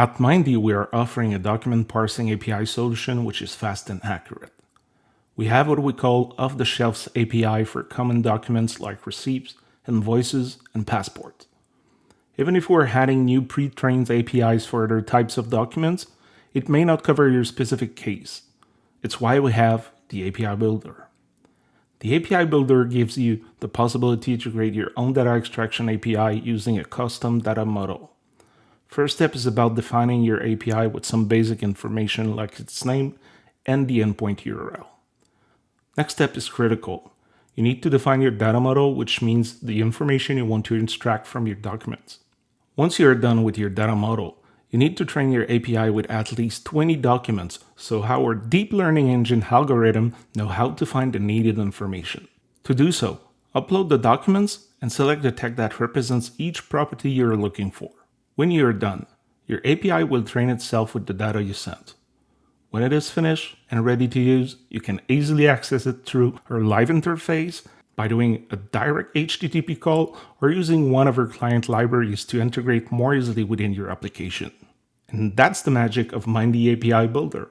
At Mindee, we are offering a document parsing API solution which is fast and accurate. We have what we call off-the-shelf API for common documents like receipts, invoices, and passports. Even if we're adding new pre-trained APIs for other types of documents, it may not cover your specific case. It's why we have the API Builder. The API Builder gives you the possibility to create your own data extraction API using a custom data model. First step is about defining your API with some basic information like its name and the endpoint URL. Next step is critical. You need to define your data model, which means the information you want to extract from your documents. Once you are done with your data model, you need to train your API with at least 20 documents so our deep learning engine algorithm know how to find the needed information. To do so, upload the documents and select the tag that represents each property you're looking for. When you're done, your API will train itself with the data you sent. When it is finished and ready to use, you can easily access it through our live interface by doing a direct HTTP call or using one of our client libraries to integrate more easily within your application. And that's the magic of Mindee API Builder.